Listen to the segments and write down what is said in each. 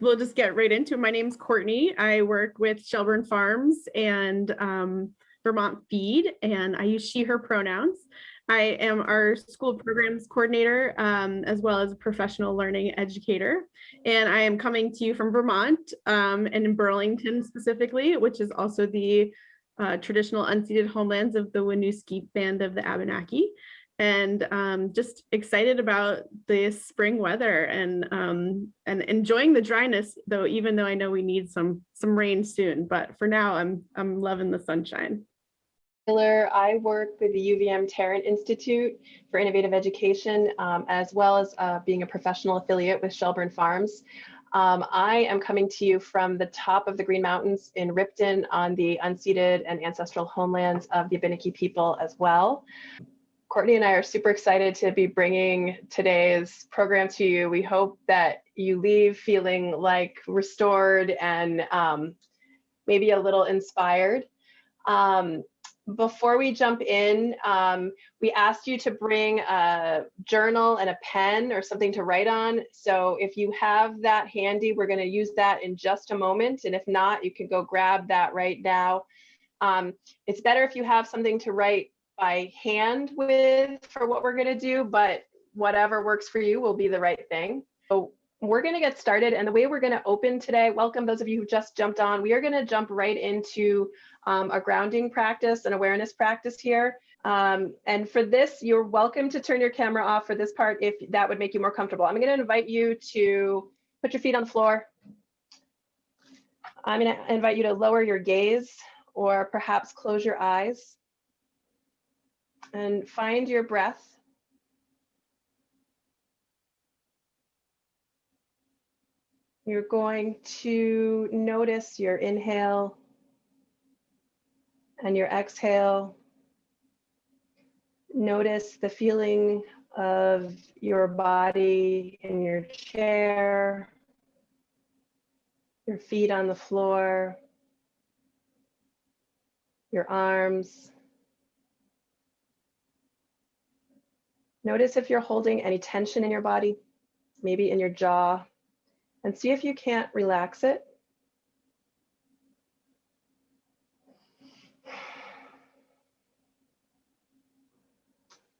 we'll just get right into it. My name's Courtney. I work with Shelburne Farms and um, Vermont Feed, and I use she, her pronouns. I am our school programs coordinator, um, as well as a professional learning educator. And I am coming to you from Vermont um, and in Burlington specifically, which is also the uh, traditional unceded homelands of the Winooski band of the Abenaki and um, just excited about the spring weather and um, and enjoying the dryness though even though I know we need some some rain soon but for now I'm I'm loving the sunshine. Taylor, I work with the UVM Tarrant Institute for Innovative Education um, as well as uh, being a professional affiliate with Shelburne Farms. Um, I am coming to you from the top of the Green Mountains in Ripton on the unceded and ancestral homelands of the Abenaki people as well. Courtney and I are super excited to be bringing today's program to you. We hope that you leave feeling like restored and um, maybe a little inspired. Um, before we jump in, um, we asked you to bring a journal and a pen or something to write on. So if you have that handy, we're going to use that in just a moment. And if not, you can go grab that right now. Um, it's better if you have something to write by hand with for what we're going to do, but whatever works for you will be the right thing. So we're going to get started. And the way we're going to open today, welcome those of you who just jumped on. We are going to jump right into um, a grounding practice an awareness practice here. Um, and for this, you're welcome to turn your camera off for this part if that would make you more comfortable. I'm going to invite you to put your feet on the floor. I'm going to invite you to lower your gaze or perhaps close your eyes and find your breath. You're going to notice your inhale and your exhale. Notice the feeling of your body in your chair, your feet on the floor, your arms, Notice if you're holding any tension in your body, maybe in your jaw, and see if you can't relax it.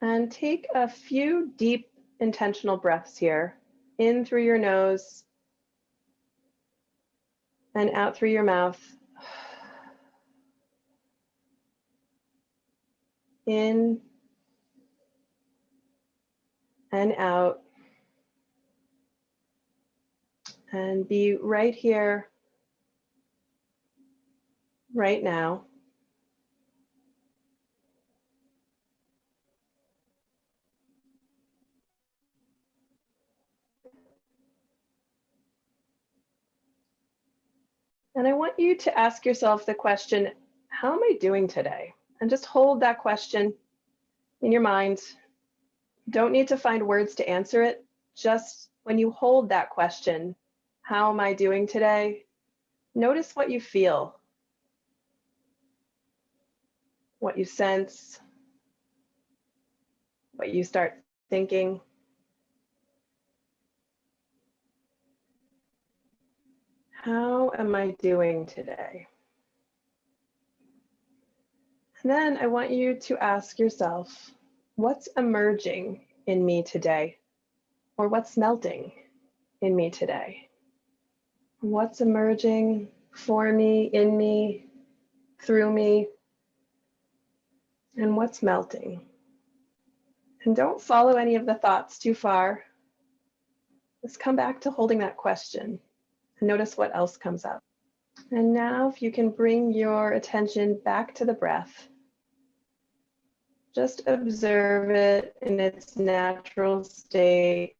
And take a few deep intentional breaths here, in through your nose and out through your mouth. In and out. And be right here, right now. And I want you to ask yourself the question, how am I doing today? And just hold that question in your mind don't need to find words to answer it. Just when you hold that question, how am I doing today? Notice what you feel, what you sense, what you start thinking. How am I doing today? And then I want you to ask yourself, what's emerging in me today? Or what's melting in me today? What's emerging for me, in me, through me? And what's melting? And don't follow any of the thoughts too far. Let's come back to holding that question and notice what else comes up. And now if you can bring your attention back to the breath, just observe it in its natural state.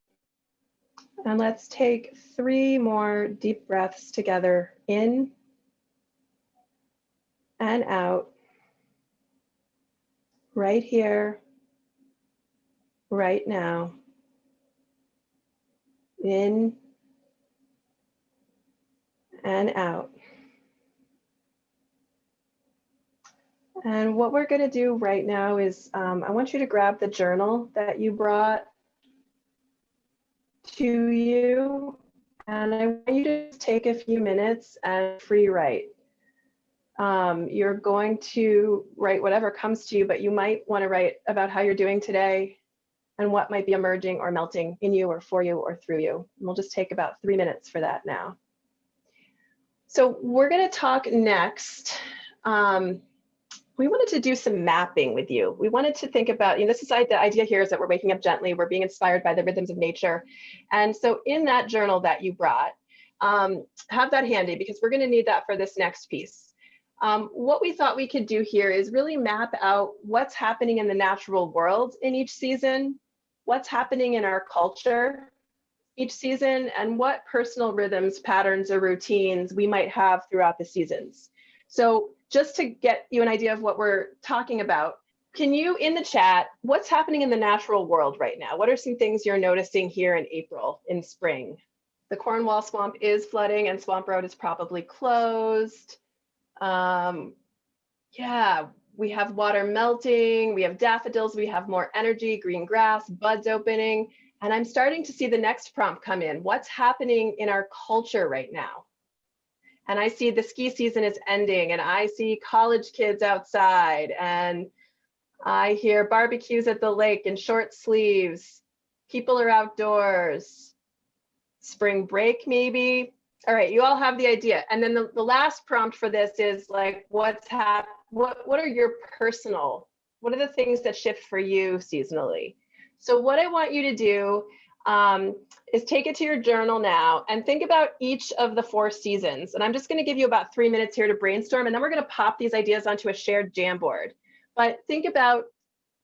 And let's take three more deep breaths together in and out, right here, right now. In and out. And what we're going to do right now is um, I want you to grab the journal that you brought to you. And I want you to take a few minutes and free write. Um, you're going to write whatever comes to you, but you might want to write about how you're doing today and what might be emerging or melting in you or for you or through you. And we'll just take about three minutes for that now. So we're going to talk next. Um, we wanted to do some mapping with you. We wanted to think about, you know, this is the idea here is that we're waking up gently, we're being inspired by the rhythms of nature. And so in that journal that you brought, um, have that handy because we're gonna need that for this next piece. Um, what we thought we could do here is really map out what's happening in the natural world in each season, what's happening in our culture each season, and what personal rhythms, patterns, or routines we might have throughout the seasons. So just to get you an idea of what we're talking about, can you in the chat, what's happening in the natural world right now? What are some things you're noticing here in April, in spring? The Cornwall Swamp is flooding and Swamp Road is probably closed. Um, yeah, we have water melting, we have daffodils, we have more energy, green grass, buds opening. And I'm starting to see the next prompt come in. What's happening in our culture right now? And I see the ski season is ending and I see college kids outside and I hear barbecues at the lake in short sleeves. People are outdoors. Spring break, maybe. All right, you all have the idea. And then the, the last prompt for this is like, what's hap what, what are your personal, what are the things that shift for you seasonally? So what I want you to do um, is take it to your journal now and think about each of the four seasons. And I'm just going to give you about three minutes here to brainstorm, and then we're going to pop these ideas onto a shared Jamboard. But think about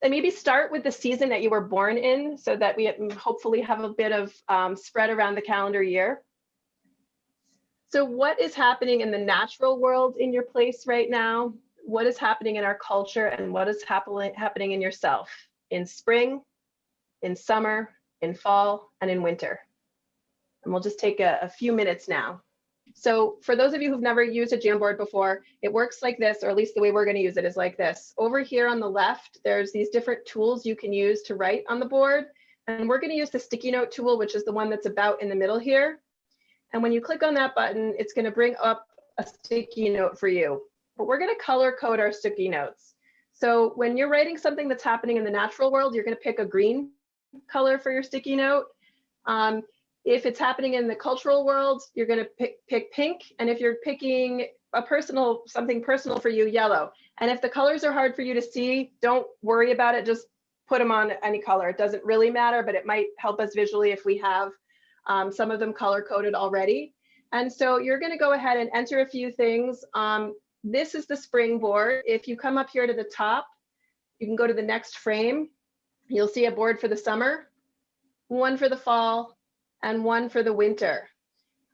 and maybe start with the season that you were born in so that we hopefully have a bit of um, spread around the calendar year. So what is happening in the natural world in your place right now? What is happening in our culture and what is happen happening in yourself in spring, in summer, in fall, and in winter. And we'll just take a, a few minutes now. So for those of you who've never used a Jamboard before, it works like this, or at least the way we're going to use it is like this. Over here on the left, there's these different tools you can use to write on the board. And we're going to use the sticky note tool, which is the one that's about in the middle here. And when you click on that button, it's going to bring up a sticky note for you. But we're going to color code our sticky notes. So when you're writing something that's happening in the natural world, you're going to pick a green color for your sticky note. Um, if it's happening in the cultural world, you're going to pick, pick pink. And if you're picking a personal, something personal for you, yellow. And if the colors are hard for you to see, don't worry about it. Just put them on any color. It doesn't really matter, but it might help us visually if we have um, some of them color coded already. And so you're going to go ahead and enter a few things. Um, this is the springboard. If you come up here to the top, you can go to the next frame You'll see a board for the summer, one for the fall, and one for the winter.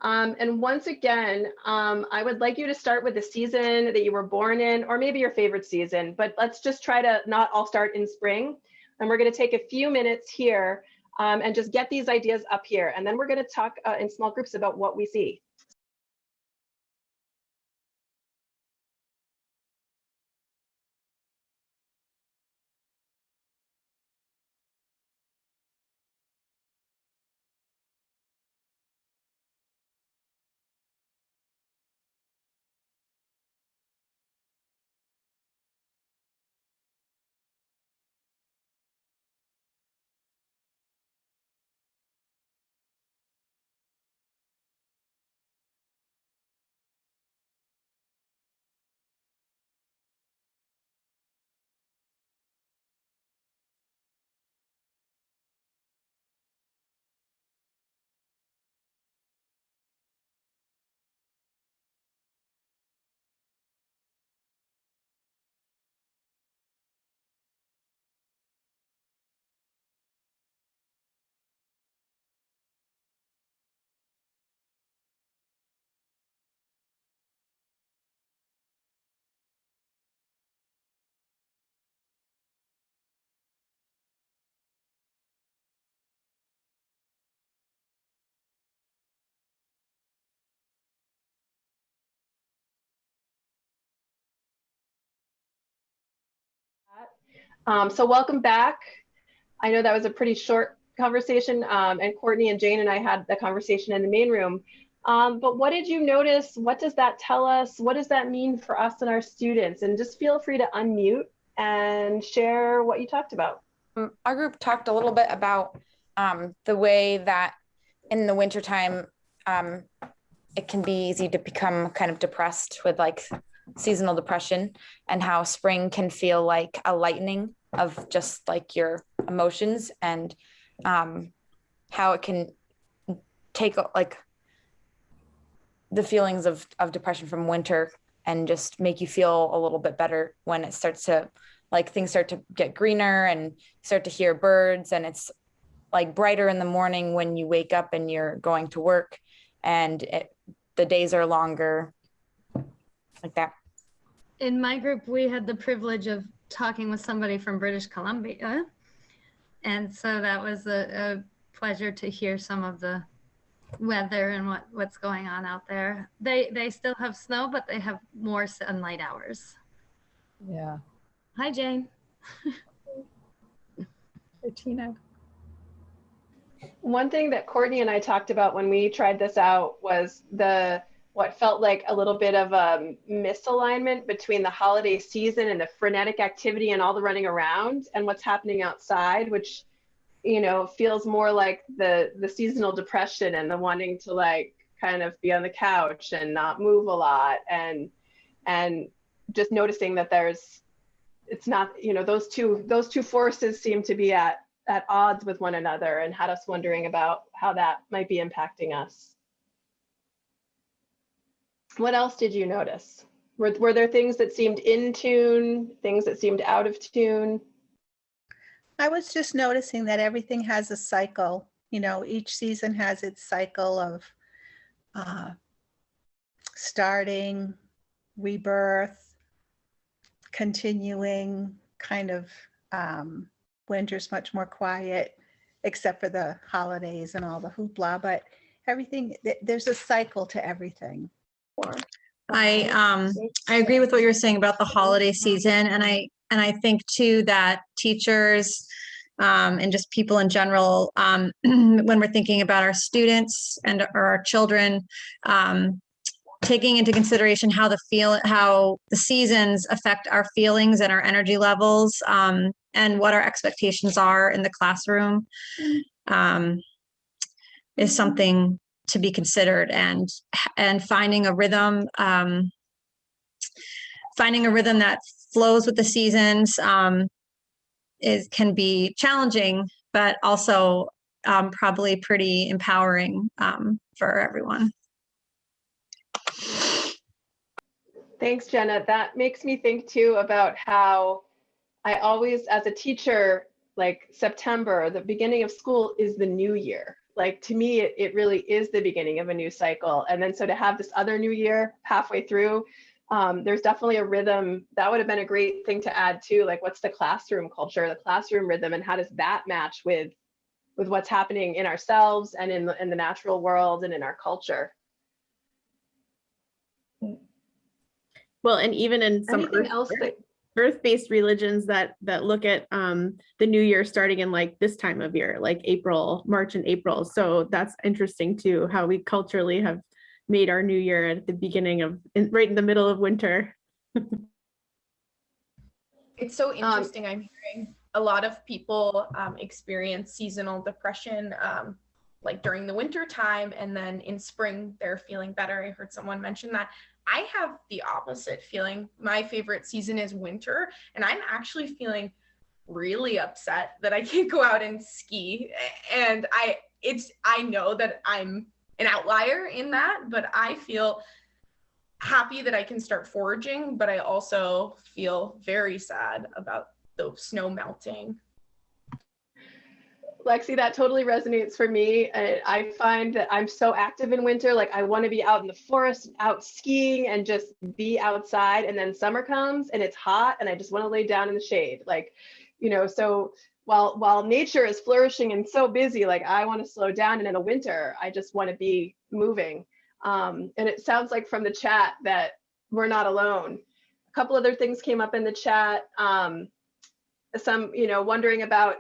Um, and once again, um, I would like you to start with the season that you were born in, or maybe your favorite season, but let's just try to not all start in spring. And we're gonna take a few minutes here um, and just get these ideas up here. And then we're gonna talk uh, in small groups about what we see. Um, so welcome back. I know that was a pretty short conversation, um, and Courtney and Jane and I had the conversation in the main room. Um, but what did you notice? What does that tell us? What does that mean for us and our students? And just feel free to unmute and share what you talked about. Um, Our group talked a little bit about um, the way that in the wintertime, um, it can be easy to become kind of depressed with like seasonal depression and how spring can feel like a lightening of just like your emotions and um, how it can take like the feelings of, of depression from winter and just make you feel a little bit better when it starts to like things start to get greener and start to hear birds and it's like brighter in the morning when you wake up and you're going to work and it, the days are longer like that in my group, we had the privilege of talking with somebody from British Columbia. And so that was a, a pleasure to hear some of the weather and what, what's going on out there. They, they still have snow, but they have more sunlight hours. Yeah. Hi, Jane. Hey, Tina. One thing that Courtney and I talked about when we tried this out was the what felt like a little bit of a misalignment between the holiday season and the frenetic activity and all the running around and what's happening outside, which you know feels more like the the seasonal depression and the wanting to like kind of be on the couch and not move a lot and and just noticing that there's it's not you know those two those two forces seem to be at at odds with one another and had us wondering about how that might be impacting us. What else did you notice? Were, were there things that seemed in tune, things that seemed out of tune? I was just noticing that everything has a cycle. You know, each season has its cycle of uh, starting, rebirth, continuing, kind of um, winter's much more quiet, except for the holidays and all the hoopla, but everything, th- there's a cycle to everything. I um I agree with what you're saying about the holiday season and I and I think too that teachers um and just people in general um when we're thinking about our students and or our children um taking into consideration how the feel how the seasons affect our feelings and our energy levels um and what our expectations are in the classroom um is something to be considered and and finding a rhythm um finding a rhythm that flows with the seasons um is can be challenging but also um probably pretty empowering um for everyone Thanks, Jenna. That makes me think too about how I always, as a teacher, like September, the beginning of school is the new year. Like to me, it, it really is the beginning of a new cycle. And then so to have this other new year halfway through, um, there's definitely a rhythm that would have been a great thing to add too. Like what's the classroom culture, the classroom rhythm, and how does that match with with what's happening in ourselves and in the, in the natural world and in our culture? Well, and even in some Anything earth- else that earth-based religions that that look at um the new year starting in like this time of year, like April, March and April. So that's interesting too, how we culturally have made our new year at the beginning of in, right in the middle of winter. It's so interesting. I'm hearing a lot of people um, experience seasonal depression, um, like during the winter time, and then in spring they're feeling better. I heard someone mention that. I have the opposite feeling. My favorite season is winter, and I'm actually feeling really upset that I can't go out and ski. And I, it's, I know that I'm an outlier in that, but I feel happy that I can start foraging, but I also feel very sad about the snow melting. Lexi, that totally resonates for me. I, I find that I'm so active in winter. Like I want to be out in the forest, out skiing and just be outside. And then summer comes and it's hot and I just want to lay down in the shade. Like, you know, so while while nature is flourishing and so busy, like I want to slow down. And in the winter, I just want to be moving. Um, and it sounds like from the chat that we're not alone. A couple other things came up in the chat. Um, some, you know, wondering about,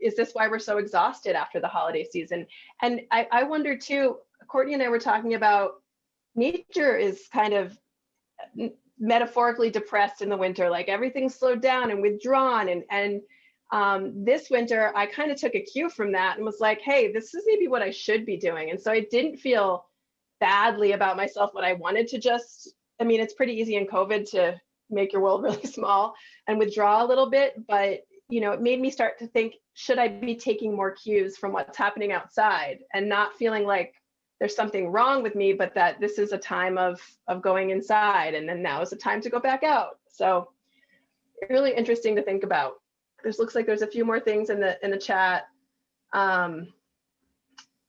is this why we're so exhausted after the holiday season? And I, I wonder too, Courtney and I were talking about nature is kind of metaphorically depressed in the winter, like everything's slowed down and withdrawn. And, and um, this winter, I kind of took a cue from that and was like, hey, this is maybe what I should be doing. And so I didn't feel badly about myself, what I wanted to just, I mean, it's pretty easy in COVID to make your world really small and withdraw a little bit. But, you know, it made me start to think, should I be taking more cues from what's happening outside and not feeling like there's something wrong with me, but that this is a time of, of going inside and then now is the time to go back out. So really interesting to think about. This looks like there's a few more things in the in the chat. Um,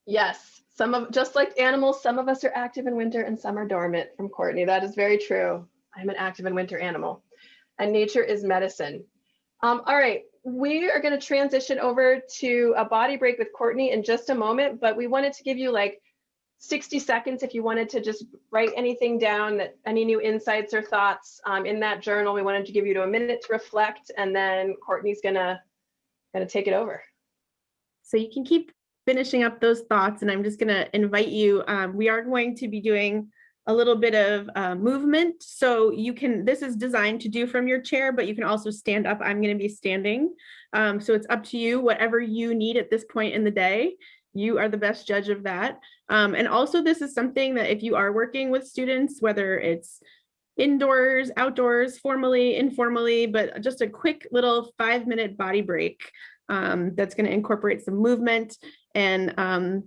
yes, some of just like animals, some of us are active in winter and some are dormant from Courtney. That is very true. I'm an active and winter animal and nature is medicine. Um, all right, we are going to transition over to a body break with Courtney in just a moment, but we wanted to give you like 60 seconds if you wanted to just write anything down that any new insights or thoughts um, in that journal. We wanted to give you a minute to reflect and then Courtney's gonna gonna take it over. So you can keep finishing up those thoughts and I'm just gonna invite you. Um, we are going to be doing a little bit of uh, movement. So you can, this is designed to do from your chair, but you can also stand up. I'm gonna be standing. Um, so it's up to you, whatever you need at this point in the day you are the best judge of that. Um, and also this is something that if you are working with students, whether it's indoors, outdoors, formally, informally, but just a quick little five minute body break um, that's gonna incorporate some movement. And, um,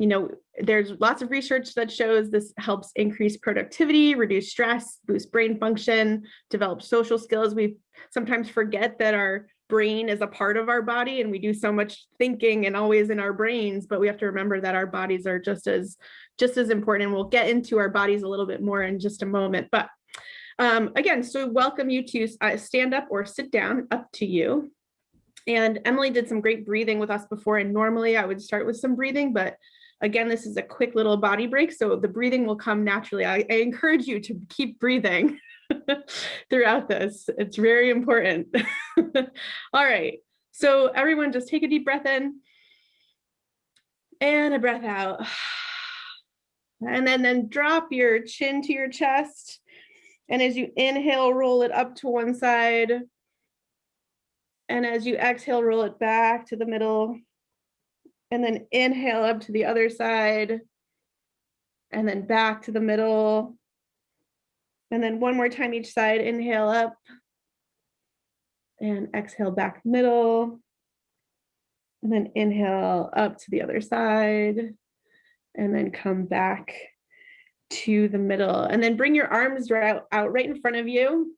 you know, there's lots of research that shows this helps increase productivity, reduce stress, boost brain function, develop social skills. We sometimes forget that our brain is a part of our body and we do so much thinking and always in our brains, but we have to remember that our bodies are just as just as important. And we'll get into our bodies a little bit more in just a moment. But um, again, so welcome you to uh, stand up or sit down, up to you. And Emily did some great breathing with us before. And normally I would start with some breathing, but again, this is a quick little body break. So the breathing will come naturally. I, I encourage you to keep breathing. throughout this. It's very important. All right, so everyone just take a deep breath in and a breath out. And then, then drop your chin to your chest. And as you inhale, roll it up to one side. And as you exhale, roll it back to the middle. And then inhale up to the other side. And then back to the middle. And then one more time each side, inhale up and exhale back middle. And then inhale up to the other side and then come back to the middle and then bring your arms out, out right in front of you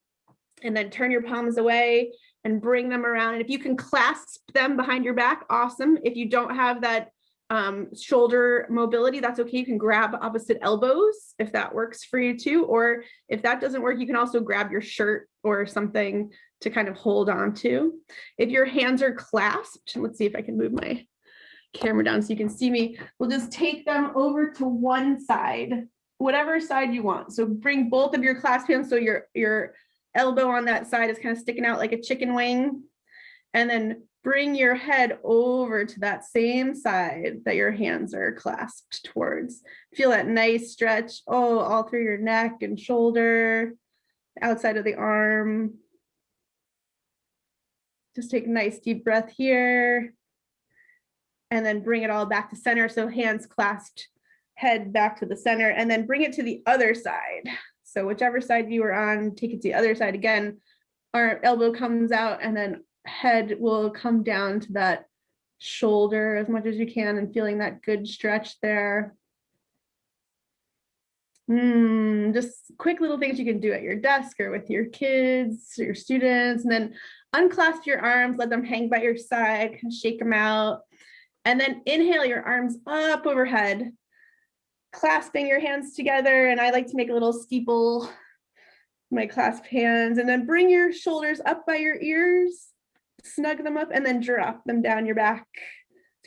and then turn your palms away and bring them around. And if you can clasp them behind your back, awesome. If you don't have that um, shoulder mobility, that's okay. You can grab opposite elbows if that works for you too. Or if that doesn't work, you can also grab your shirt or something to kind of hold on to. If your hands are clasped, let's see if I can move my camera down so you can see me. We'll just take them over to one side, whatever side you want. So bring both of your clasp hands so your, your elbow on that side is kind of sticking out like a chicken wing. And then bring your head over to that same side that your hands are clasped towards. Feel that nice stretch, oh, all through your neck and shoulder, outside of the arm. Just take a nice deep breath here. And then bring it all back to center. So hands clasped, head back to the center, and then bring it to the other side. So whichever side you are on, take it to the other side again. Our elbow comes out and then head will come down to that shoulder as much as you can and feeling that good stretch there. Mm, just quick little things you can do at your desk or with your kids or your students and then unclasp your arms, let them hang by your side, shake them out. And then inhale your arms up overhead, clasping your hands together. And I like to make a little steeple, my clasp hands, and then bring your shoulders up by your ears snug them up and then drop them down your back,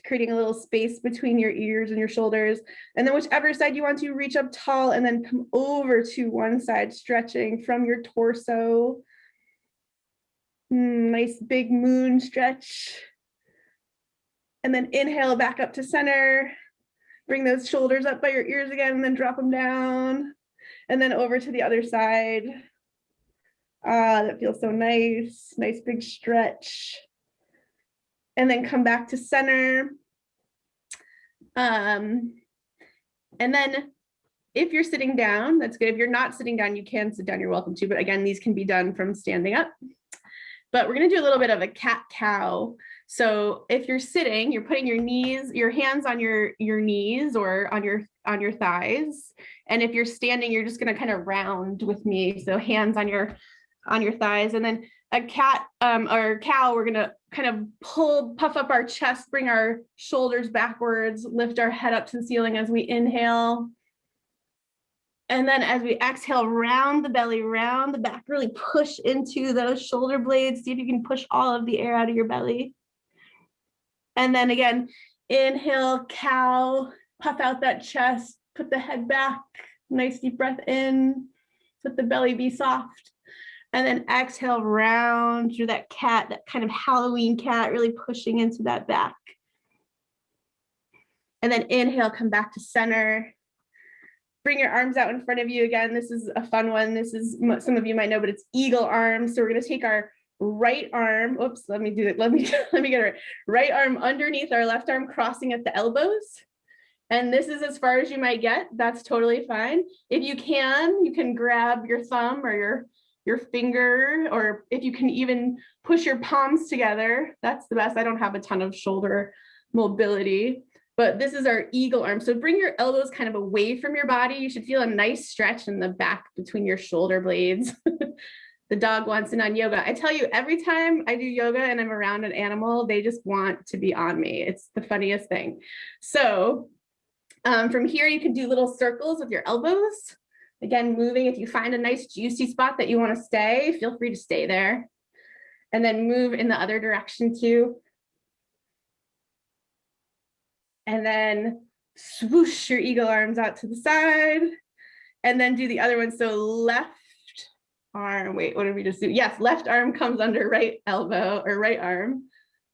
creating a little space between your ears and your shoulders. And then whichever side you want to reach up tall and then come over to one side, stretching from your torso Mm, nice big moon stretch. And then inhale back up to center. Bring those shoulders up by your ears again and then drop them down. And then over to the other side. Ah, that feels so nice. Nice big stretch. And then come back to center. Um, and then if you're sitting down, that's good. If you're not sitting down, you can sit down, you're welcome to. But again, these can be done from standing up. But we're gonna do a little bit of a cat cow. So if you're sitting, you're putting your knees, your hands on your, your knees or on your, on your thighs. And if you're standing, you're just gonna kind of round with me. So hands on your, on your thighs. And then a cat um, or cow, we're gonna kind of pull, puff up our chest, bring our shoulders backwards, lift our head up to the ceiling as we inhale. And then as we exhale, round the belly, round the back, really push into those shoulder blades. See if you can push all of the air out of your belly. And then again, inhale, cow, puff out that chest, put the head back, nice deep breath in, let the belly be soft. And then exhale, round through that cat, that kind of Halloween cat, really pushing into that back. And then inhale, come back to center. Bring your arms out in front of you again. This is a fun one. This is, some of you might know, but it's eagle arms. So we're gonna take our right arm, oops, let me do it. Let me, let me get it right. Right arm underneath our left arm, crossing at the elbows. And this is as far as you might get. That's totally fine. If you can, you can grab your thumb or your your finger, or if you can even push your palms together, that's the best. I don't have a ton of shoulder mobility, but this is our eagle arm. So bring your elbows kind of away from your body. You should feel a nice stretch in the back between your shoulder blades. the dog wants in on yoga. I tell you, every time I do yoga and I'm around an animal, they just want to be on me. It's the funniest thing. So um, from here, you can do little circles with your elbows. Again, moving, if you find a nice juicy spot that you wanna stay, feel free to stay there. And then move in the other direction too. And then swoosh your eagle arms out to the side. And then do the other one. So left arm, wait, what did we just do? Yes, left arm comes under right elbow or right arm.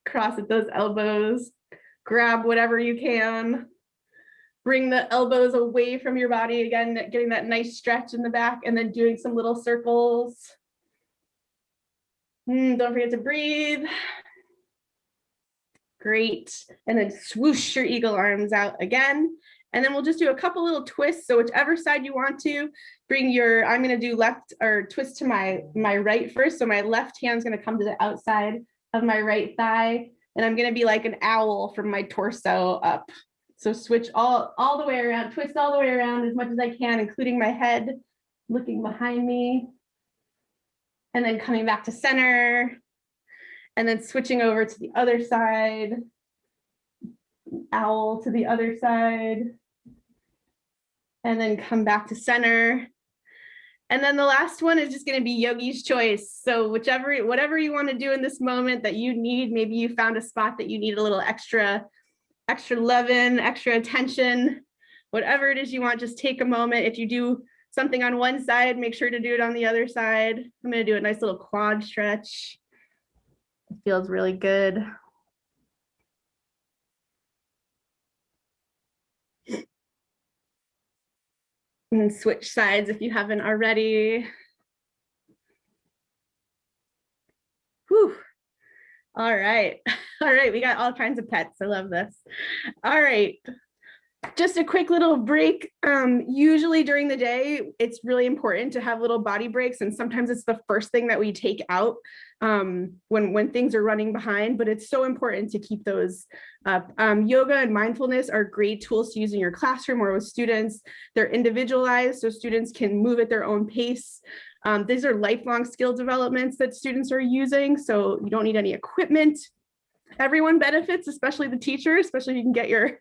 Cross at those elbows, grab whatever you can. Bring the elbows away from your body again, getting that nice stretch in the back and then doing some little circles. Mm, don't forget to breathe. Great. And then swoosh your eagle arms out again. And then we'll just do a couple little twists. So whichever side you want to bring your, I'm going to do left or twist to my, my right first. So my left hand's going to come to the outside of my right thigh. And I'm going to be like an owl from my torso up. So switch all, all the way around, twist all the way around as much as I can, including my head looking behind me. And then coming back to center. And then switching over to the other side. Owl to the other side. And then come back to center. And then the last one is just going to be yogi's choice. So whichever, whatever you want to do in this moment that you need, maybe you found a spot that you need a little extra extra loving, extra attention, whatever it is you want, just take a moment. If you do something on one side, make sure to do it on the other side. I'm gonna do a nice little quad stretch. It feels really good. And switch sides if you haven't already. Whew. All right. All right. We got all kinds of pets. I love this. All right. Just a quick little break. Um, usually during the day, it's really important to have little body breaks. And sometimes it's the first thing that we take out um, when, when things are running behind, but it's so important to keep those up. Um, yoga and mindfulness are great tools to use in your classroom or with students. They're individualized so students can move at their own pace. Um, these are lifelong skill developments that students are using, so you don't need any equipment. Everyone benefits, especially the teacher, especially if you can get your,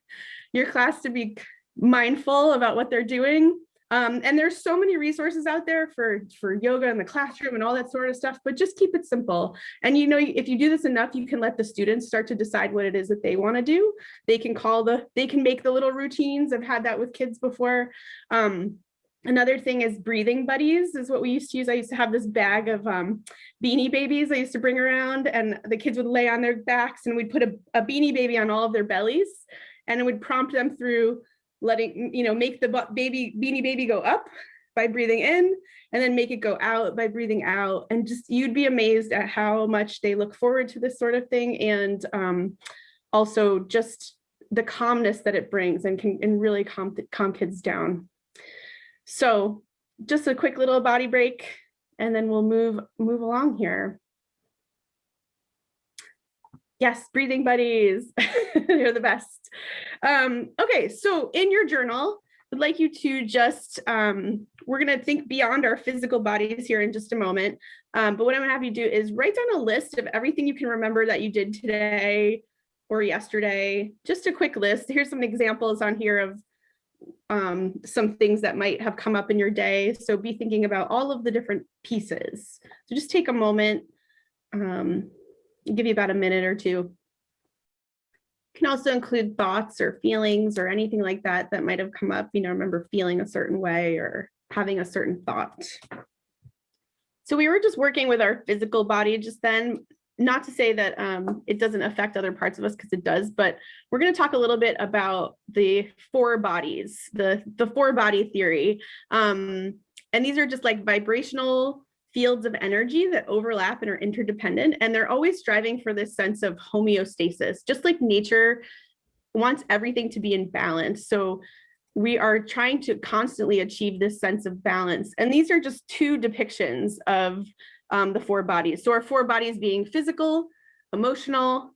your class to be mindful about what they're doing. Um, and there's so many resources out there for, for yoga in the classroom and all that sort of stuff, but just keep it simple. And you know, if you do this enough, you can let the students start to decide what it is that they want to do. They can call the, they can make the little routines. I've had that with kids before. Um, Another thing is breathing buddies is what we used to use. I used to have this bag of um, beanie babies I used to bring around and the kids would lay on their backs and we'd put a, a beanie baby on all of their bellies and it would prompt them through letting, you know, make the baby beanie baby go up by breathing in and then make it go out by breathing out. And just you'd be amazed at how much they look forward to this sort of thing. And um, also just the calmness that it brings and can and really calm, calm kids down. So just a quick little body break and then we'll move move along here. Yes, breathing buddies, they're the best. Um, okay, so in your journal, I'd like you to just, um, we're gonna think beyond our physical bodies here in just a moment. Um, but what I'm gonna have you do is write down a list of everything you can remember that you did today or yesterday, just a quick list. Here's some examples on here of um, some things that might have come up in your day. So be thinking about all of the different pieces. So just take a moment, um, give you about a minute or two. Can also include thoughts or feelings or anything like that that might have come up, you know, remember feeling a certain way or having a certain thought. So we were just working with our physical body just then, not to say that um, it doesn't affect other parts of us because it does, but we're going to talk a little bit about the four bodies, the, the four body theory. Um, and these are just like vibrational fields of energy that overlap and are interdependent. And they're always striving for this sense of homeostasis, just like nature wants everything to be in balance. So we are trying to constantly achieve this sense of balance. And these are just two depictions of um, the four bodies. So our four bodies being physical, emotional,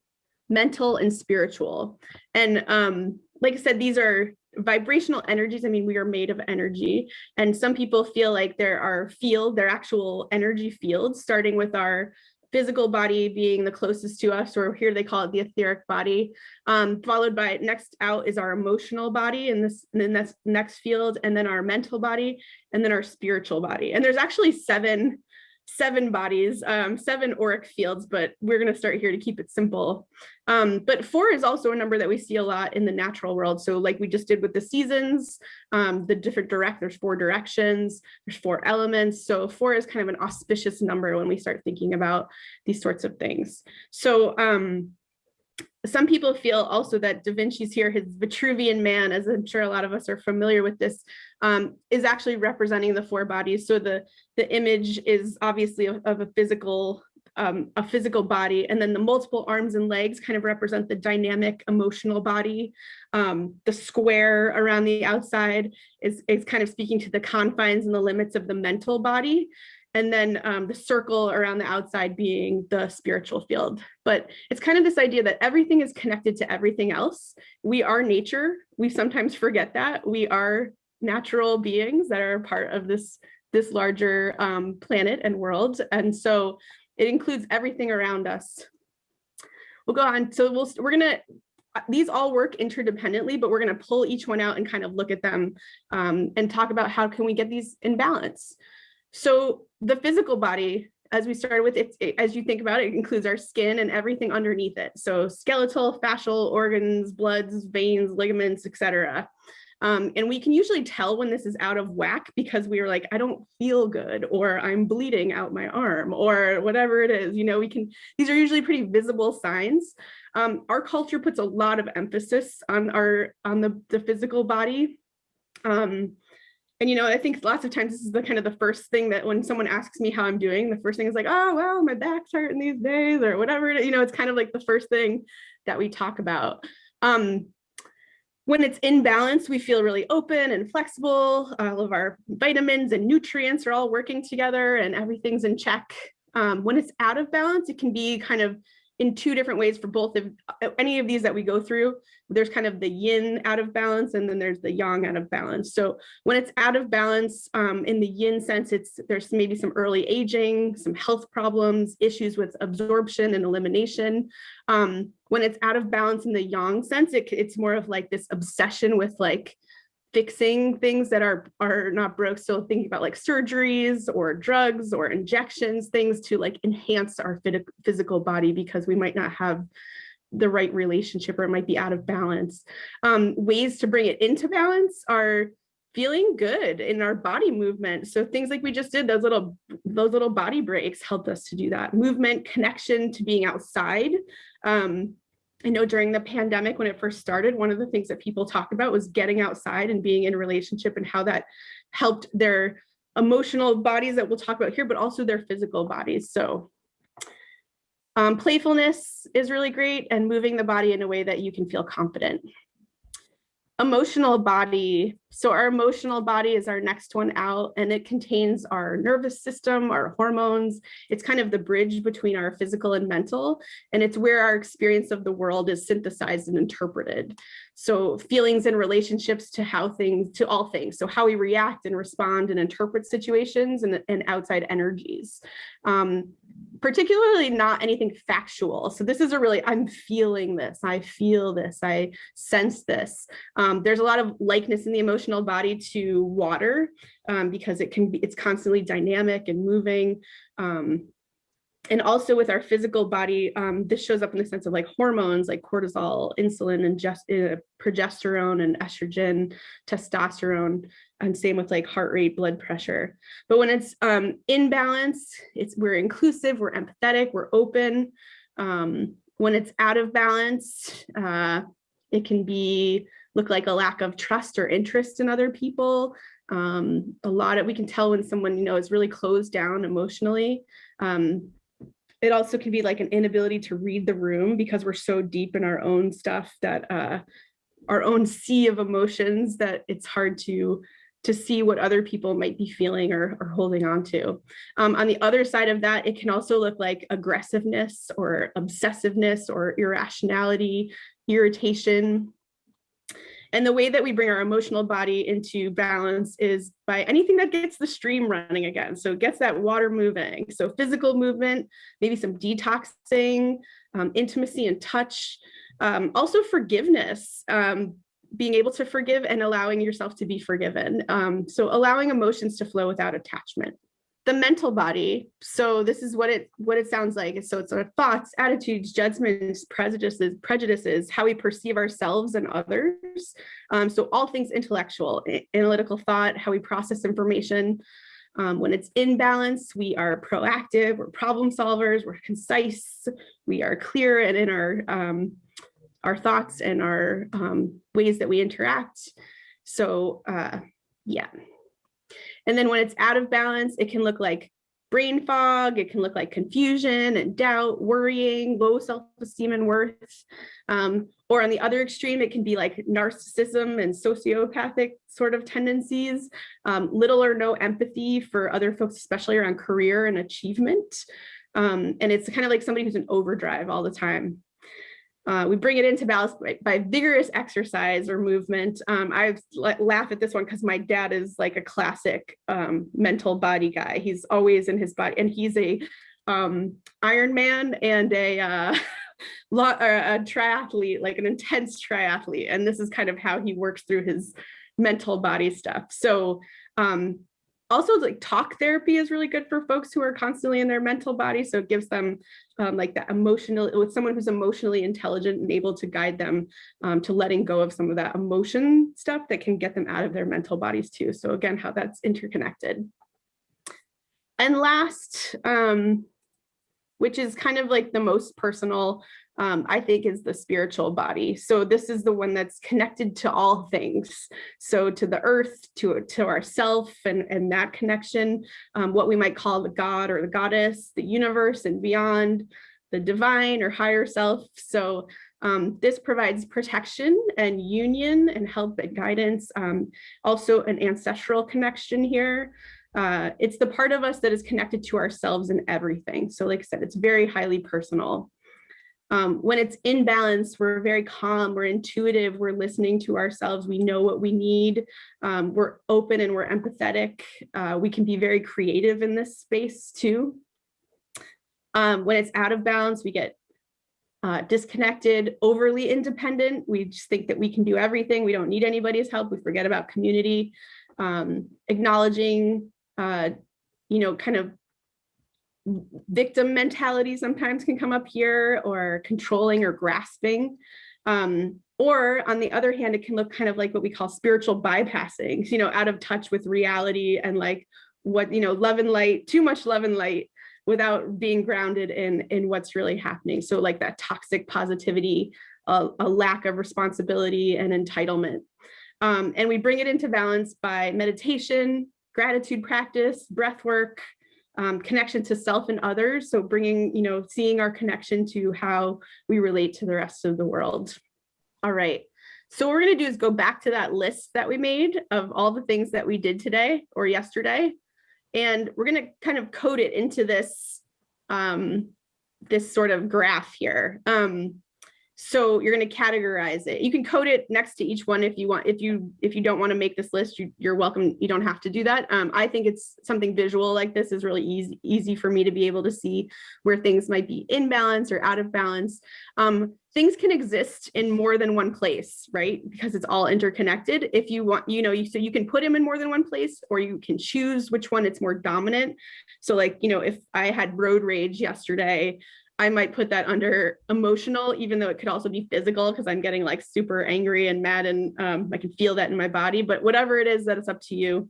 mental, and spiritual. And um, like I said, these are vibrational energies. I mean, we are made of energy. And some people feel like there are field, there are actual energy fields, starting with our physical body being the closest to us, or here they call it the etheric body, um, followed by next out is our emotional body, and this then that's next field, and then our mental body, and then our spiritual body. And there's actually seven seven bodies, um, seven auric fields, but we're going to start here to keep it simple. Um, but four is also a number that we see a lot in the natural world. So like we just did with the seasons, um, the different direct, there's four directions, there's four elements. So four is kind of an auspicious number when we start thinking about these sorts of things. So um, some people feel also that Da Vinci's here, his Vitruvian man, as I'm sure a lot of us are familiar with this, um, is actually representing the four bodies. So the, the image is obviously of, of a physical um, a physical body, and then the multiple arms and legs kind of represent the dynamic emotional body. Um, the square around the outside is, is kind of speaking to the confines and the limits of the mental body and then um, the circle around the outside being the spiritual field. But it's kind of this idea that everything is connected to everything else. We are nature. We sometimes forget that. We are natural beings that are part of this, this larger um, planet and world. And so it includes everything around us. We'll go on. So we'll, we're gonna, these all work interdependently, but we're gonna pull each one out and kind of look at them um, and talk about how can we get these in balance. So the physical body, as we started with, it, it, as you think about it, it includes our skin and everything underneath it. So skeletal, fascial, organs, bloods, veins, ligaments, etc. Um, and we can usually tell when this is out of whack because we are like, I don't feel good, or I'm bleeding out my arm, or whatever it is. You know, we can, these are usually pretty visible signs. Um, our culture puts a lot of emphasis on our, on the, the physical body. Um, and, you know, I think lots of times this is the kind of the first thing that when someone asks me how I'm doing, the first thing is like, oh, well, my back's hurting these days or whatever. You know, it's kind of like the first thing that we talk about. Um, when it's in balance, we feel really open and flexible. All of our vitamins and nutrients are all working together and everything's in check. Um, when it's out of balance, it can be kind of in two different ways for both of uh, any of these that we go through. There's kind of the yin out of balance and then there's the yang out of balance. So when it's out of balance um, in the yin sense, it's there's maybe some early aging, some health problems, issues with absorption and elimination. Um, when it's out of balance in the yang sense, it, it's more of like this obsession with like fixing things that are are not broke so thinking about like surgeries or drugs or injections things to like enhance our physical body because we might not have the right relationship or it might be out of balance um, ways to bring it into balance are feeling good in our body movement. So things like we just did, those little, those little body breaks helped us to do that. Movement, connection to being outside. Um, I know during the pandemic, when it first started, one of the things that people talked about was getting outside and being in relationship and how that helped their emotional bodies that we'll talk about here, but also their physical bodies. So um, playfulness is really great and moving the body in a way that you can feel confident emotional body. So our emotional body is our next one out and it contains our nervous system, our hormones. It's kind of the bridge between our physical and mental. And it's where our experience of the world is synthesized and interpreted. So feelings and relationships to how things, to all things. So how we react and respond and interpret situations and, and outside energies. Um, particularly not anything factual. So this is a really, I'm feeling this, I feel this, I sense this. Um, there's a lot of likeness in the emotional body to water um, because it can be, it's constantly dynamic and moving. Um, and also with our physical body, um, this shows up in the sense of like hormones like cortisol, insulin, and just uh, progesterone and estrogen, testosterone, and same with like heart rate, blood pressure. But when it's um, in balance, it's we're inclusive, we're empathetic, we're open. Um, when it's out of balance, uh, it can be look like a lack of trust or interest in other people. Um, a lot of we can tell when someone you know is really closed down emotionally. Um, it also can be like an inability to read the room because we're so deep in our own stuff that uh, our own sea of emotions that it's hard to to see what other people might be feeling or, or holding on to. Um, on the other side of that, it can also look like aggressiveness or obsessiveness or irrationality, irritation, and the way that we bring our emotional body into balance is by anything that gets the stream running again. So it gets that water moving. So physical movement, maybe some detoxing, um, intimacy and touch, um, also forgiveness, um, being able to forgive and allowing yourself to be forgiven. Um, so allowing emotions to flow without attachment the mental body. So this is what it what it sounds like. So it's our thoughts, attitudes, judgments, prejudices, prejudices, how we perceive ourselves and others. Um, so all things intellectual, analytical thought, how we process information. Um, when it's in balance, we are proactive, we're problem solvers, we're concise, we are clear and in our um, our thoughts and our um, ways that we interact. So uh, yeah. And then when it's out of balance, it can look like brain fog, it can look like confusion and doubt, worrying, low self-esteem and worth. Um, or on the other extreme, it can be like narcissism and sociopathic sort of tendencies, um, little or no empathy for other folks, especially around career and achievement. Um, and it's kind of like somebody who's in overdrive all the time. Uh, we bring it into balance by, by vigorous exercise or movement. Um, I laugh at this one because my dad is like a classic um, mental body guy. He's always in his body and he's a um, Ironman and a, uh, a triathlete, like an intense triathlete. And this is kind of how he works through his mental body stuff. So um, also like talk therapy is really good for folks who are constantly in their mental body. So it gives them um, like that emotional with someone who's emotionally intelligent and able to guide them um, to letting go of some of that emotion stuff that can get them out of their mental bodies too. So again, how that's interconnected. And last, um, which is kind of like the most personal um, I think is the spiritual body. So this is the one that's connected to all things. So to the earth, to, to ourself and, and that connection, um, what we might call the God or the goddess, the universe and beyond, the divine or higher self. So um, this provides protection and union and help and guidance. Um, also an ancestral connection here. Uh, it's the part of us that is connected to ourselves and everything. So like I said, it's very highly personal. Um, when it's in balance, we're very calm, we're intuitive, we're listening to ourselves, we know what we need, um, we're open and we're empathetic. Uh, we can be very creative in this space too. Um, when it's out of balance, we get uh, disconnected, overly independent. We just think that we can do everything. We don't need anybody's help. We forget about community, um, acknowledging, uh, you know, kind of victim mentality sometimes can come up here or controlling or grasping. Um, Or on the other hand, it can look kind of like what we call spiritual bypassing, you know, out of touch with reality and like what, you know, love and light, too much love and light without being grounded in, in what's really happening. So like that toxic positivity, a, a lack of responsibility and entitlement. Um, and we bring it into balance by meditation, gratitude practice, breath work, um, connection to self and others. So bringing, you know, seeing our connection to how we relate to the rest of the world. All right. So what we're going to do is go back to that list that we made of all the things that we did today or yesterday. And we're going to kind of code it into this, um, this sort of graph here. Um, so you're going to categorize it. You can code it next to each one if you want. If you if you don't want to make this list, you, you're welcome. You don't have to do that. Um, I think it's something visual like this is really easy easy for me to be able to see where things might be in balance or out of balance. Um, things can exist in more than one place, right? Because it's all interconnected. If you want, you know, you, so you can put them in more than one place, or you can choose which one it's more dominant. So like, you know, if I had road rage yesterday, I might put that under emotional, even though it could also be physical because I'm getting like super angry and mad and um, I can feel that in my body, but whatever it is that it's up to you.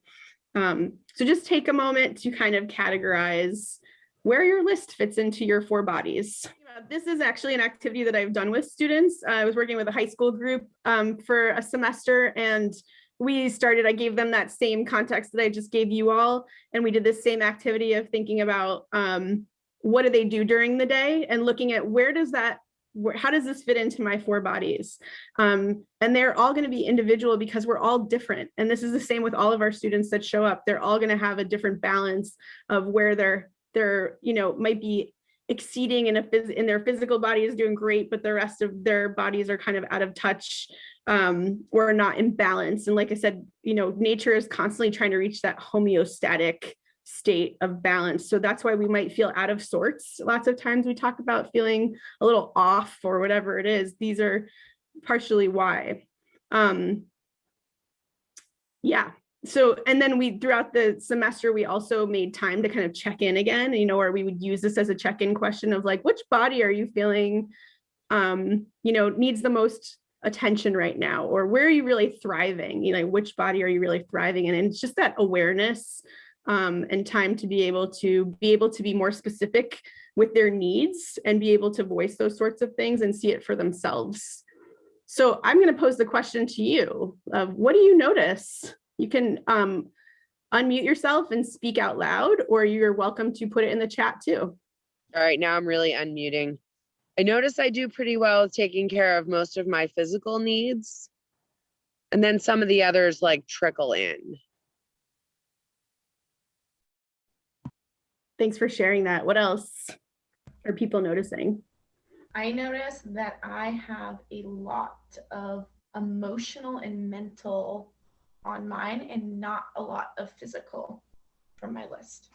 Um, so just take a moment to kind of categorize where your list fits into your four bodies. This is actually an activity that I've done with students. I was working with a high school group um, for a semester and we started, I gave them that same context that I just gave you all. And we did this same activity of thinking about um, what do they do during the day? And looking at where does that how does this fit into my four bodies? Um, and they're all going to be individual because we're all different. And this is the same with all of our students that show up. They're all going to have a different balance of where they're they're you know might be exceeding in a phys in their physical body is doing great but the rest of their bodies are kind of out of touch um, or not in balance. And like i said you know nature is constantly trying to reach that homeostatic state of balance. So that's why we might feel out of sorts. Lots of times we talk about feeling a little off or whatever it is. These are partially why. Um, yeah. So, and then we, throughout the semester, we also made time to kind of check in again, you know, or we would use this as a check-in question of like, which body are you feeling, um, you know, needs the most attention right now, or where are you really thriving? You know, which body are you really thriving in? And it's just that awareness um, and time to be able to be able to be more specific with their needs and be able to voice those sorts of things and see it for themselves. So I'm going to pose the question to you of what do you notice? You can um, unmute yourself and speak out loud, or you're welcome to put it in the chat too. All right, now I'm really unmuting. I notice I do pretty well with taking care of most of my physical needs. And then some of the others like trickle in. Thanks for sharing that. What else are people noticing? I notice that I have a lot of emotional and mental on mine and not a lot of physical from my list.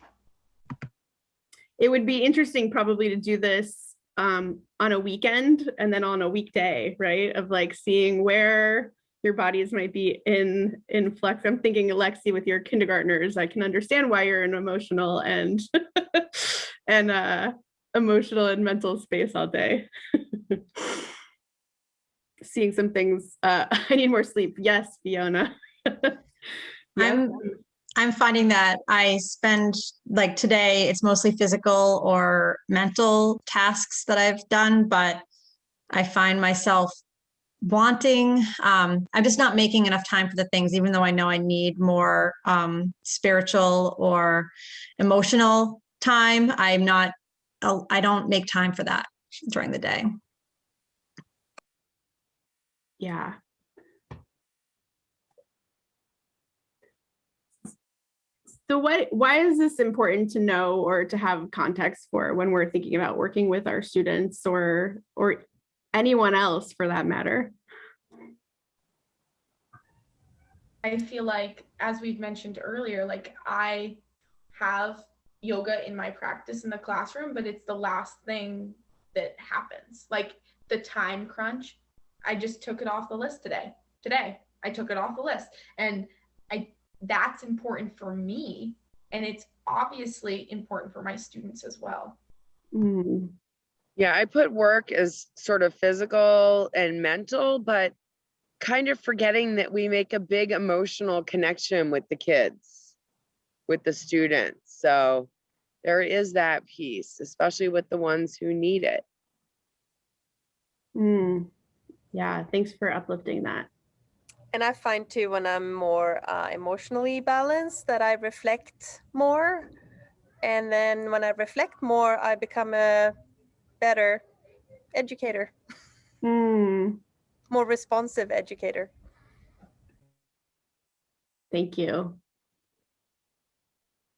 It would be interesting probably to do this um, on a weekend and then on a weekday, right? Of like seeing where your bodies might be in in flex. I'm thinking Alexi with your kindergartners, I can understand why you're in emotional and and uh emotional and mental space all day. Seeing some things, uh I need more sleep. Yes, Fiona. I'm I'm finding that I spend like today, it's mostly physical or mental tasks that I've done, but I find myself wanting um i'm just not making enough time for the things even though i know i need more um spiritual or emotional time i'm not i don't make time for that during the day. Yeah. So what why is this important to know or to have context for when we're thinking about working with our students or or anyone else for that matter. I feel like, as we've mentioned earlier, like I have yoga in my practice in the classroom, but it's the last thing that happens. Like the time crunch, I just took it off the list today. Today, I took it off the list. And I that's important for me. And it's obviously important for my students as well. Mm. Yeah, I put work as sort of physical and mental, but kind of forgetting that we make a big emotional connection with the kids, with the students. So there is that piece, especially with the ones who need it. Mm, yeah, thanks for uplifting that. And I find too when I'm more uh, emotionally balanced that I reflect more. And then when I reflect more, I become a better educator, Mm, more responsive educator. thank you.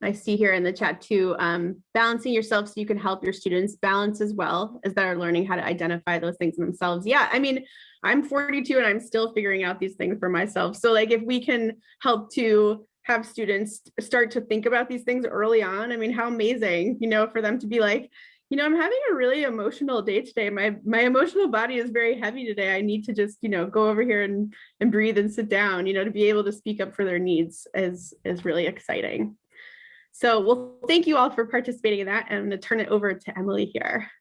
I see here in the chat too, um, balancing yourself so you can help your students balance as well as they're learning how to identify those things themselves. Yeah, I mean, I'm 42 and I'm still figuring out these things for myself. So like if we can help to have students start to think about these things early on, I mean, how amazing, you know, for them to be like, you know, I'm having a really emotional day today. My my emotional body is very heavy today. I need to just, you know, go over here and and breathe and sit down, you know, to be able to speak up for their needs is is really exciting. So, well, thank you all for participating in that. And I'm going to turn it over to Emily here.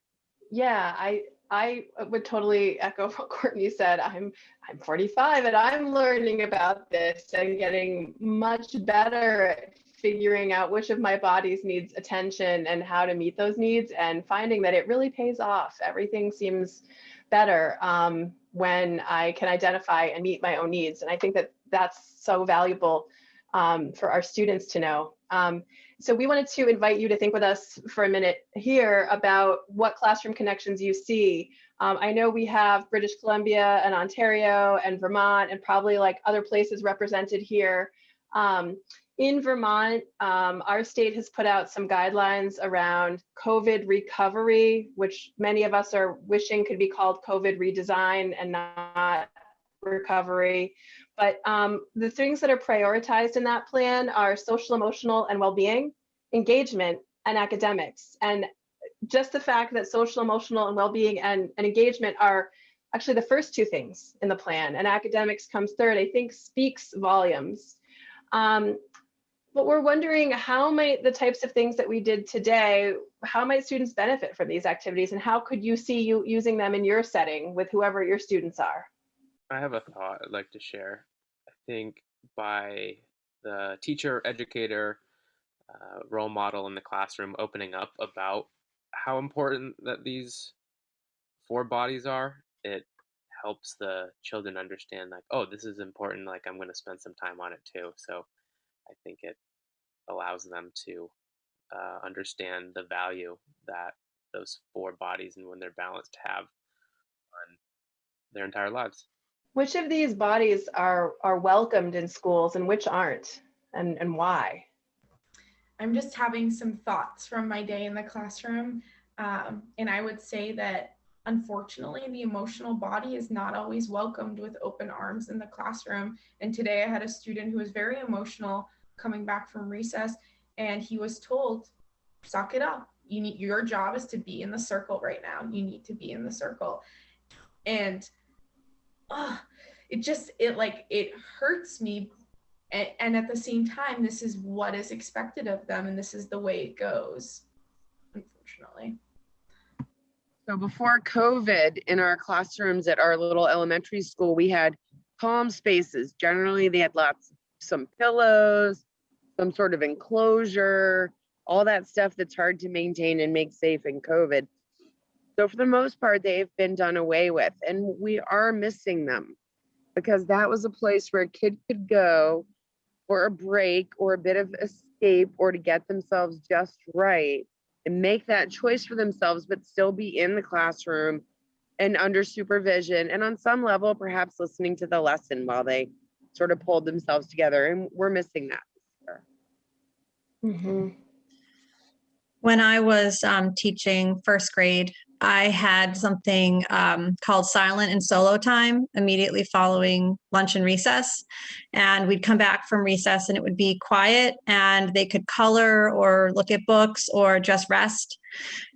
Yeah, I I would totally echo what Courtney said. I'm I'm 45 and I'm learning about this and getting much better at figuring out which of my body's needs attention and how to meet those needs and finding that it really pays off. Everything seems better um, when I can identify and meet my own needs. And I think that that's so valuable um, for our students to know. Um, so we wanted to invite you to think with us for a minute here about what classroom connections you see. Um, I know we have British Columbia and Ontario and Vermont and probably like other places represented here. Um, in Vermont, um, our state has put out some guidelines around COVID recovery, which many of us are wishing could be called COVID redesign and not recovery. But um, the things that are prioritized in that plan are social, emotional, and well-being, engagement, and academics. And just the fact that social, emotional, and well-being and, and engagement are actually the first two things in the plan, and academics comes third, I think speaks volumes. Um, but we're wondering how might the types of things that we did today, how might students benefit from these activities, and how could you see you using them in your setting with whoever your students are? I have a thought I'd like to share. I think by the teacher educator uh, role model in the classroom opening up about how important that these four bodies are, it helps the children understand like, oh, this is important. Like I'm going to spend some time on it too. So I think it allows them to uh, understand the value that those four bodies and when they're balanced have on their entire lives. Which of these bodies are are welcomed in schools and which aren't, and and why? I'm just having some thoughts from my day in the classroom. Um, and I would say that unfortunately, the emotional body is not always welcomed with open arms in the classroom. And today I had a student who was very emotional coming back from recess, and he was told, suck it up. You need your job is to be in the circle right now. You need to be in the circle. And uh, it just it like it hurts me and, and at the same time this is what is expected of them and this is the way it goes unfortunately So before COVID, in our classrooms at our little elementary school, we had calm spaces. Generally, they had lots, some pillows, some sort of enclosure, all that stuff that's hard to maintain and make safe in COVID. So for the most part, they've been done away with, and we are missing them because that was a place where a kid could go for a break or a bit of escape or to get themselves just right and make that choice for themselves, but still be in the classroom and under supervision. And on some level, perhaps listening to the lesson while they sort of pulled themselves together. And we're missing that. When I was um, teaching first grade, I had something um, called silent and solo time immediately following lunch and recess. And we'd come back from recess and it would be quiet and they could color or look at books or just rest.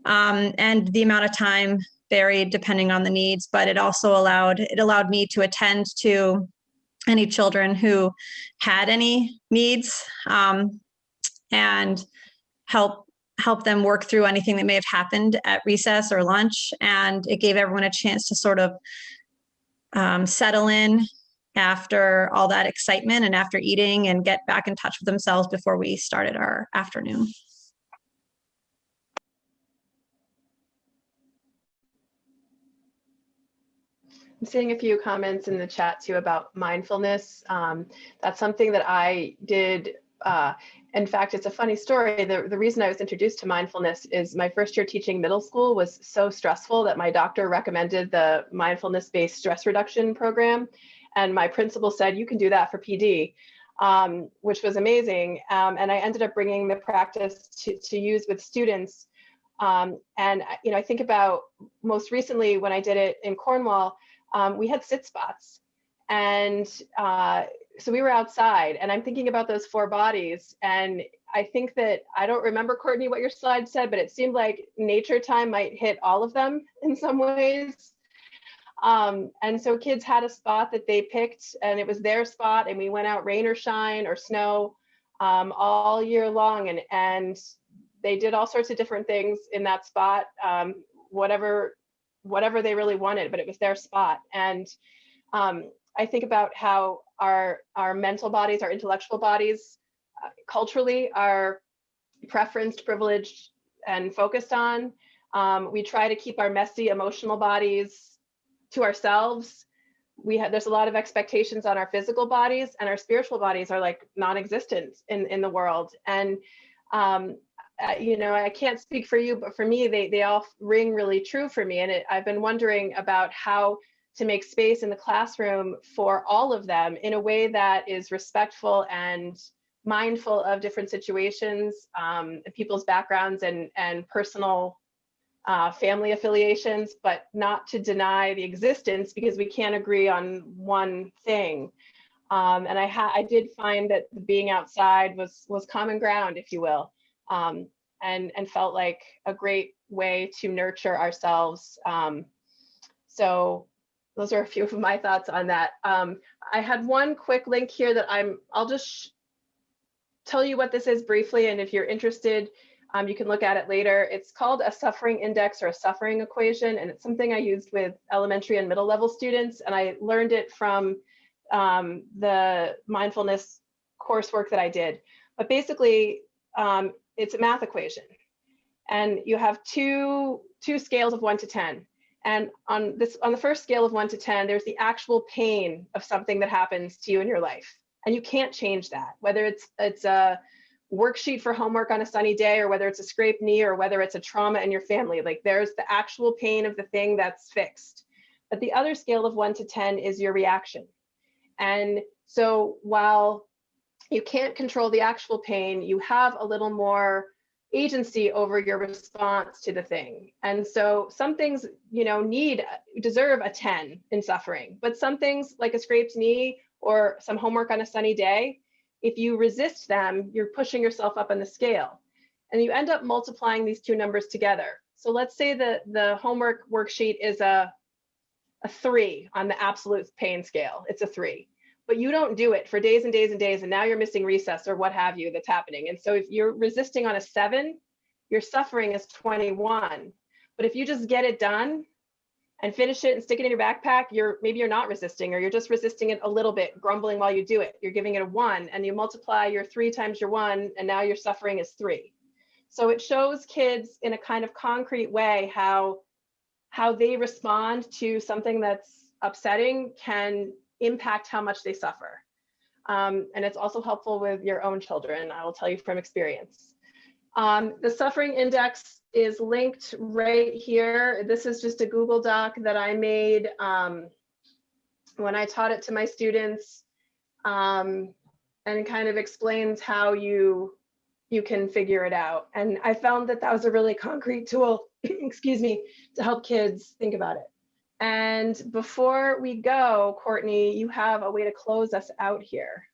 Um, and the amount of time varied depending on the needs, but it also allowed it allowed me to attend to any children who had any needs um, and help help them work through anything that may have happened at recess or lunch. And it gave everyone a chance to sort of um, settle in after all that excitement and after eating and get back in touch with themselves before we started our afternoon. I'm seeing a few comments in the chat too about mindfulness. Um, that's something that I did. Uh, in fact, it's a funny story. The, the reason I was introduced to mindfulness is my first year teaching middle school was so stressful that my doctor recommended the mindfulness-based stress reduction program. And my principal said, you can do that for PD, um, which was amazing. Um, and I ended up bringing the practice to, to use with students. Um, and, you know, I think about most recently when I did it in Cornwall, um, we had sit spots. And uh, so we were outside and I'm thinking about those four bodies. And I think that, I don't remember Courtney what your slide said, but it seemed like nature time might hit all of them in some ways. Um, and so kids had a spot that they picked and it was their spot and we went out rain or shine or snow um, all year long and, and they did all sorts of different things in that spot, um, whatever whatever they really wanted, but it was their spot. And um, I think about how our our mental bodies, our intellectual bodies, uh, culturally are preferenced, privileged, and focused on. Um, we try to keep our messy emotional bodies to ourselves. We have there's a lot of expectations on our physical bodies, and our spiritual bodies are like non-existent in in the world. And um, uh, you know, I can't speak for you, but for me, they they all ring really true for me. And it, I've been wondering about how to make space in the classroom for all of them in a way that is respectful and mindful of different situations, um, people's backgrounds and and personal uh, family affiliations, but not to deny the existence because we can't agree on one thing. Um, and I, I did find that being outside was was common ground, if you will um, and, and felt like a great way to nurture ourselves. Um, so those are a few of my thoughts on that. Um, I had one quick link here that I'm, I'll just tell you what this is briefly. And if you're interested, um, you can look at it later. It's called a suffering index or a suffering equation. And it's something I used with elementary and middle level students. And I learned it from um, the mindfulness coursework that I did. But basically, um, it's a math equation. And you have two, two scales of one to 10. And on this, on the first scale of one to 10, there's the actual pain of something that happens to you in your life. And you can't change that, whether it's, it's a worksheet for homework on a sunny day, or whether it's a scraped knee, or whether it's a trauma in your family, like there's the actual pain of the thing that's fixed. But the other scale of one to 10 is your reaction. And so while you can't control the actual pain, you have a little more agency over your response to the thing. And so some things, you know, need, deserve a 10 in suffering, but some things like a scraped knee or some homework on a sunny day, if you resist them, you're pushing yourself up on the scale and you end up multiplying these two numbers together. So let's say that the homework worksheet is a, a three on the absolute pain scale. It's a three but you don't do it for days and days and days and now you're missing recess or what have you that's happening. And so if you're resisting on a seven your suffering is 21 but if you just get it done and finish it and stick it in your backpack you're maybe you're not resisting or you're just resisting it a little bit grumbling while you do it. You're giving it a one and you multiply your three times your one and now your suffering is three. So it shows kids in a kind of concrete way how how they respond to something that's upsetting can impact how much they suffer. Um, and it's also helpful with your own children, I will tell you from experience. Um, the suffering index is linked right here. This is just a Google Doc that I made um, when I taught it to my students um, and kind of explains how you you can figure it out. And I found that that was a really concrete tool, excuse me, to help kids think about it. And before we go, Courtney, you have a way to close us out here.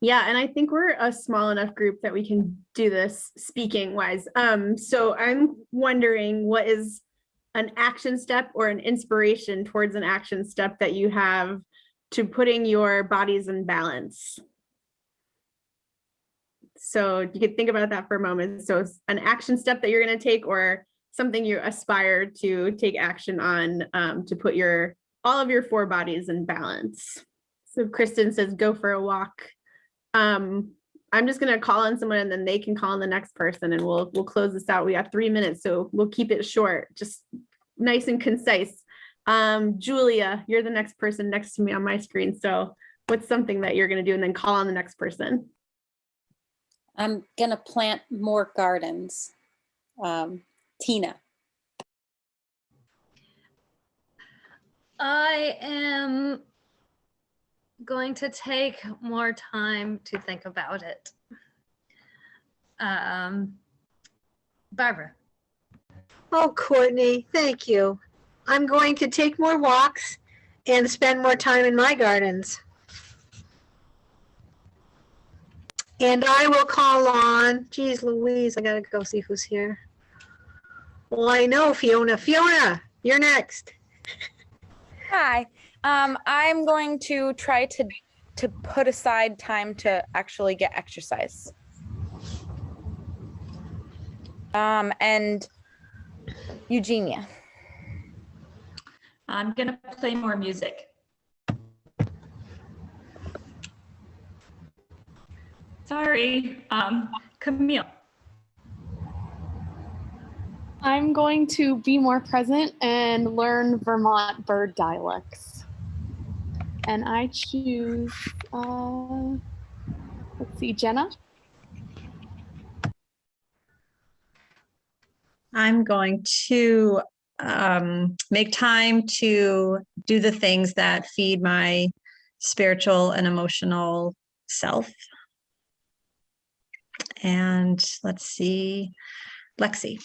Yeah, and I think we're a small enough group that we can do this speaking wise. Um, so I'm wondering what is an action step or an inspiration towards an action step that you have to putting your bodies in balance. So you could think about that for a moment. So an action step that you're going to take or something you aspire to take action on um, to put your all of your four bodies in balance. So Kristen says, go for a walk. Um, I'm just gonna call on someone and then they can call on the next person and we'll, we'll close this out. We got three minutes, so we'll keep it short, just nice and concise. Um, Julia, you're the next person next to me on my screen. So what's something that you're gonna do and then call on the next person? I'm gonna plant more gardens. Um, Tina. I am going to take more time to think about it. Um, Barbara. Oh, Courtney, thank you. I'm going to take more walks and spend more time in my gardens. And I will call on, geez Louise, I gotta go see who's here. Well, I know Fiona. Fiona, you're next. Hi. Um, I'm going to try to to put aside time to actually get exercise. Um, and Eugenia. I'm gonna play more music. Sorry, um, Camille. I'm going to be more present and learn Vermont bird dialects. And I choose, uh, let's see, Jenna. I'm going to um, make time to do the things that feed my spiritual and emotional self. And let's see, Lexi.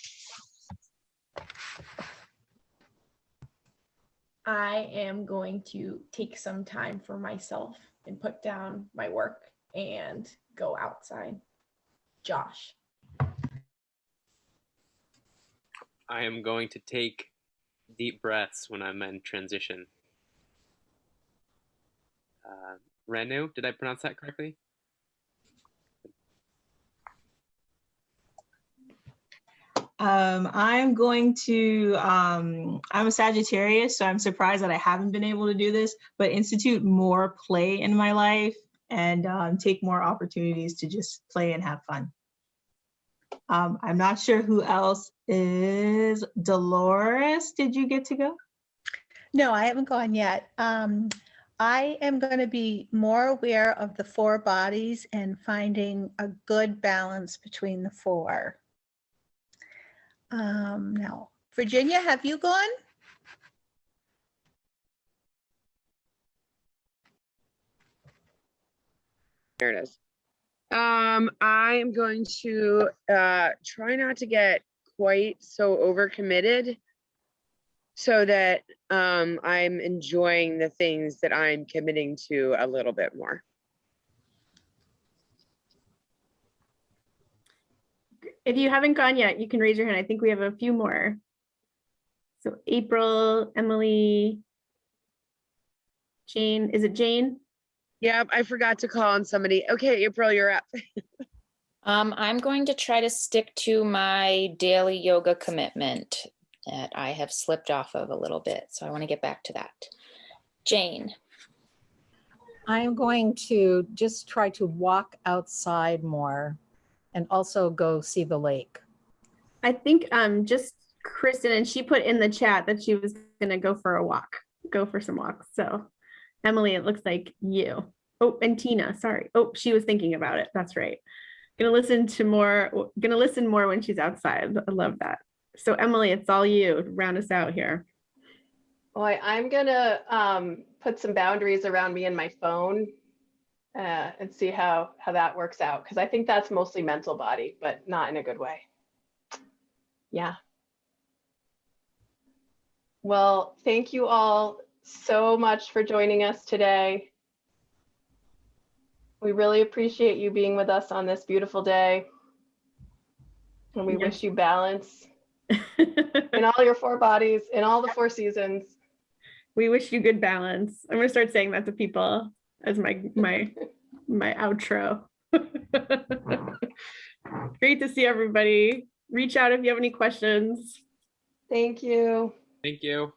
I am going to take some time for myself and put down my work and go outside. Josh. I am going to take deep breaths when I'm in transition. Uh, Renu, did I pronounce that correctly? Um, I'm going to, um, I'm a Sagittarius, so I'm surprised that I haven't been able to do this, but institute more play in my life and um, take more opportunities to just play and have fun. Um, I'm not sure who else is. Dolores, did you get to go? No, I haven't gone yet. Um, I am going to be more aware of the four bodies and finding a good balance between the four. Um, now, Virginia, have you gone? There it is. Um, I am going to uh, try not to get quite so overcommitted so that um, I'm enjoying the things that I'm committing to a little bit more. If you haven't gone yet, you can raise your hand. I think we have a few more. So April, Emily, Jane, is it Jane? Yep, I forgot to call on somebody. Okay, April, you're up. Um, I'm going to try to stick to my daily yoga commitment that I have slipped off of a little bit. So I want to get back to that. Jane. I am going to just try to walk outside more and also go see the lake. I think um just Kristen and she put in the chat that she was gonna go for a walk, go for some walks. So Emily, it looks like you. Oh, and Tina, sorry. Oh, she was thinking about it. That's right. Gonna listen to more, gonna listen more when she's outside. I love that. So Emily, it's all you. Round us out here. Boy, I'm gonna um, put some boundaries around me and my phone uh, and see how how that works out because I think that's mostly mental body, but not in a good way. Yeah. Well, thank you all so much for joining us today. We really appreciate you being with us on this beautiful day. And we wish you balance in all your four bodies, in all the four seasons. We wish you good balance. I'm gonna start saying that to people as my my my outro. Great to see everybody. Reach out if you have any questions. Thank you. Thank you.